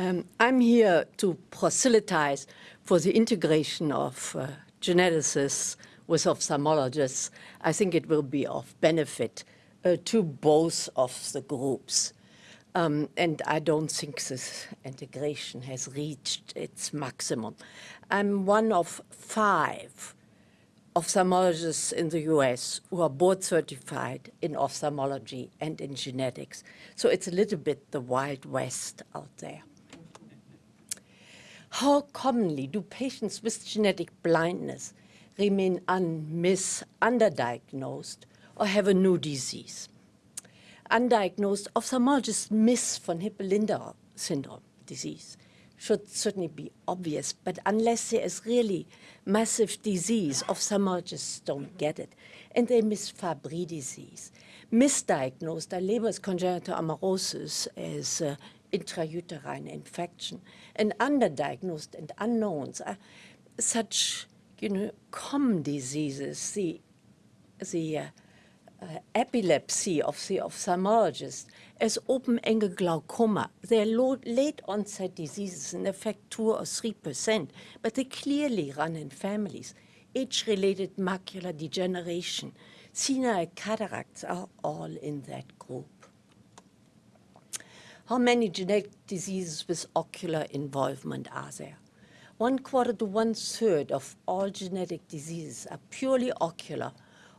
Um, I'm here to proselytize for the integration of uh, geneticists with ophthalmologists. I think it will be of benefit uh, to both of the groups. Um, and I don't think this integration has reached its maximum. I'm one of five ophthalmologists in the US who are board certified in ophthalmology and in genetics. So it's a little bit the Wild West out there. How commonly do patients with genetic blindness remain unmiss, underdiagnosed or have a new disease? Undiagnosed ophthalmologists miss von Hippel-Lindau syndrome disease should certainly be obvious, but unless there is really massive disease, ophthalmologists don't get it. And they miss Fabry disease. Misdiagnosed are Leber's congenital amaurosis as uh, intrauterine infection. And underdiagnosed and unknowns are such, you know, common diseases, the, the uh, uh, epilepsy of the ophthalmologist as open-angle glaucoma. They're late onset diseases and affect 2 or 3%, but they clearly run in families. Age-related macular degeneration, senile cataracts are all in that group. How many genetic diseases with ocular involvement are there? One quarter to one third of all genetic diseases are purely ocular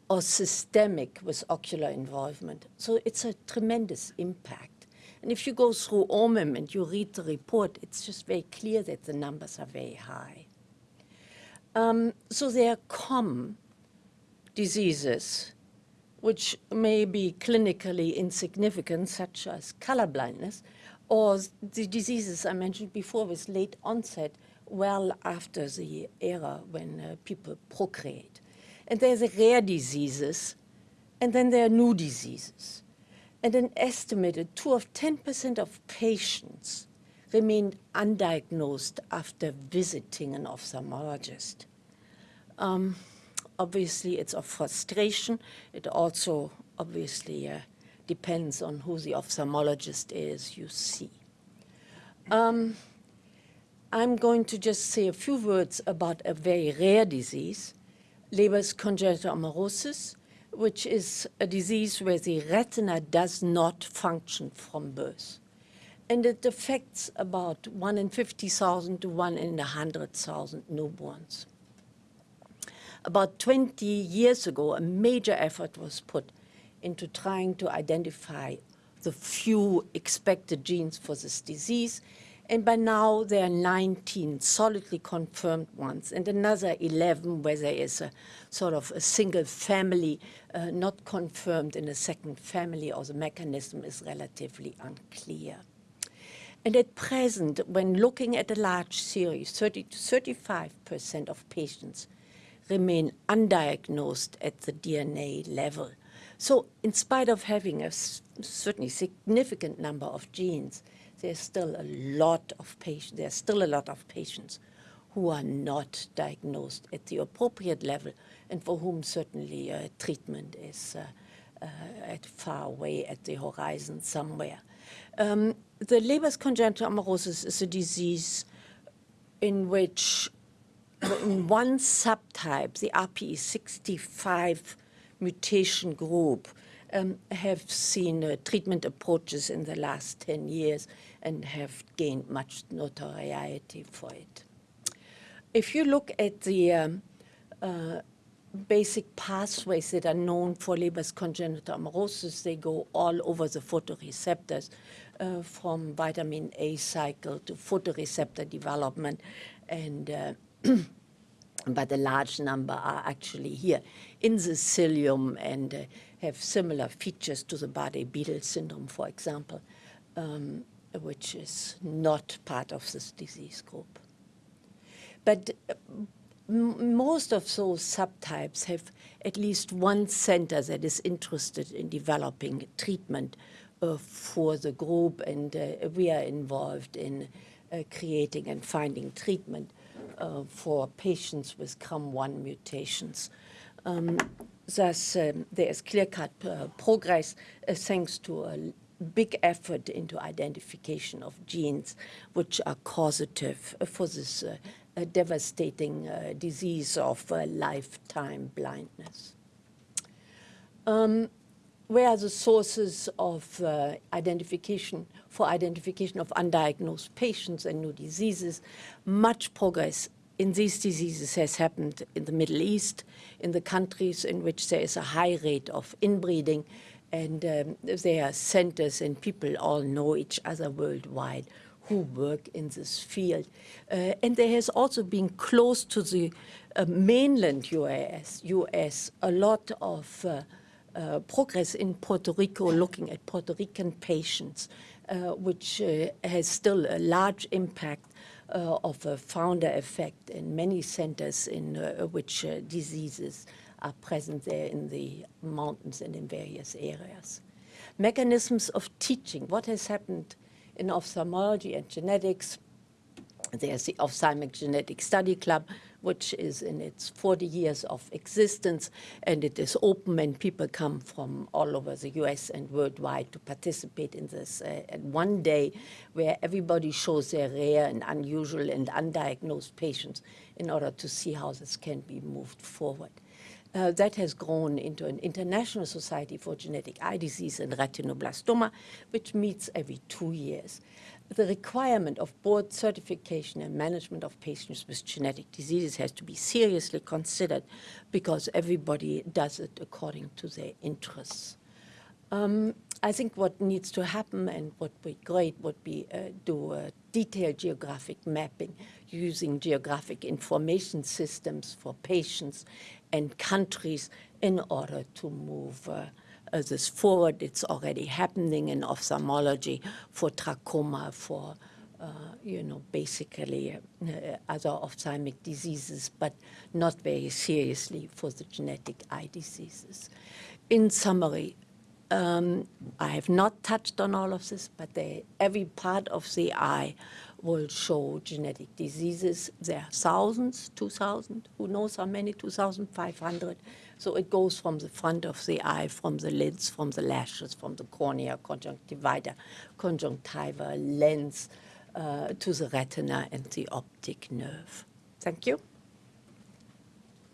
or systemic with ocular involvement. So it's a tremendous impact. And if you go through OMIM and you read the report, it's just very clear that the numbers are very high. Um, so there are common diseases which may be clinically insignificant, such as color blindness, or the diseases I mentioned before with late onset, well after the era when uh, people procreate. And there's rare diseases, and then there are new diseases. And an estimated 2 of 10% of patients remain undiagnosed after visiting an ophthalmologist. Um, obviously, it's of frustration. It also obviously uh, depends on who the ophthalmologist is you see. Um, I'm going to just say a few words about a very rare disease, Leber's congenital amaurosis, which is a disease where the retina does not function from birth. And it affects about 1 in 50,000 to 1 in 100,000 newborns. About 20 years ago, a major effort was put into trying to identify the few expected genes for this disease and by now there are 19 solidly confirmed ones and another 11 where there is a sort of a single family uh, not confirmed in a second family or the mechanism is relatively unclear. And at present, when looking at a large series, 30 to 35% of patients remain undiagnosed at the DNA level. So in spite of having a certainly significant number of genes, there's still a lot of patients, there's still a lot of patients who are not diagnosed at the appropriate level and for whom certainly uh, treatment is uh, uh, at far away at the horizon somewhere. Um, the Leber's congenital amaurosis is a disease in which in one subtype, the RPE65 mutation group, um, have seen uh, treatment approaches in the last 10 years and have gained much notoriety for it. If you look at the um, uh, basic pathways that are known for Leber's congenital amaurosis, they go all over the photoreceptors, uh, from vitamin A cycle to photoreceptor development, and uh, but a large number are actually here in the cilium and uh, have similar features to the Bardet-Biedl syndrome, for example. Um, which is not part of this disease group. But uh, most of those subtypes have at least one center that is interested in developing treatment uh, for the group, and uh, we are involved in creating and finding treatment uh, for patients with CRUM1 mutations. Um, thus, um, there is clear-cut uh, progress thanks to a big effort into identification of genes which are causative for this uh, devastating uh, disease of uh, lifetime blindness. Um, where are the sources of uh, identification for identification of undiagnosed patients and new diseases? Much progress in these diseases has happened in the Middle East, in the countries in which there is a high rate of inbreeding, and um, there are centers and people all know each other worldwide who work in this field. Uh, and there has also been close to the uh, mainland US, US a lot of uh, progress in Puerto Rico looking at Puerto Rican patients, uh, which uh, has still a large impact uh, of a founder effect in many centers in uh, which diseases are present there in the mountains and in various areas. Mechanisms of teaching, what has happened in ophthalmology and genetics, there's the Ophthalmic Genetic Study Club, which is in its 40 years of existence, and it is open and people come from all over the US and worldwide to participate in this. Uh, one day where everybody shows their rare and unusual and undiagnosed patients in order to see how this can be moved forward. Uh, that has grown into an international society for genetic eye disease and retinoblastoma, which meets every two years the requirement of board certification and management of patients with genetic diseases has to be seriously considered because everybody does it according to their interests. Um, I think what needs to happen and what would be great would be uh, do a detailed geographic mapping using geographic information systems for patients and countries in order to move uh, uh, this forward. It's already happening in ophthalmology for trachoma, for uh, you know, basically uh, other ophthalmic diseases, but not very seriously for the genetic eye diseases. In summary, um, I have not touched on all of this, but they, every part of the eye will show genetic diseases. There are thousands, 2,000, who knows how many, 2,500 so it goes from the front of the eye, from the lids, from the lashes, from the cornea, conjunctiva, conjunctiva, lens, uh, to the retina and the optic nerve. Thank you.